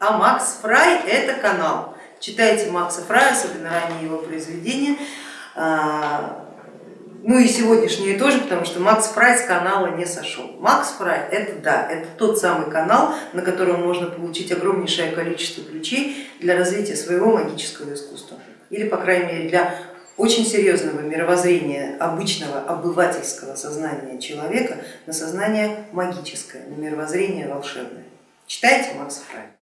А Макс Фрай это канал. Читайте Макса Фрая, особенно ранние его произведения. А, ну и сегодняшние тоже, потому что Макс Фрай с канала не сошел. Макс Фрай это да, это тот самый канал, на котором можно получить огромнейшее количество ключей для развития своего магического искусства. Или по крайней мере для очень серьезного мировоззрения обычного обывательского сознания человека на сознание магическое, на мировоззрение волшебное. Читайте Макса Фрай.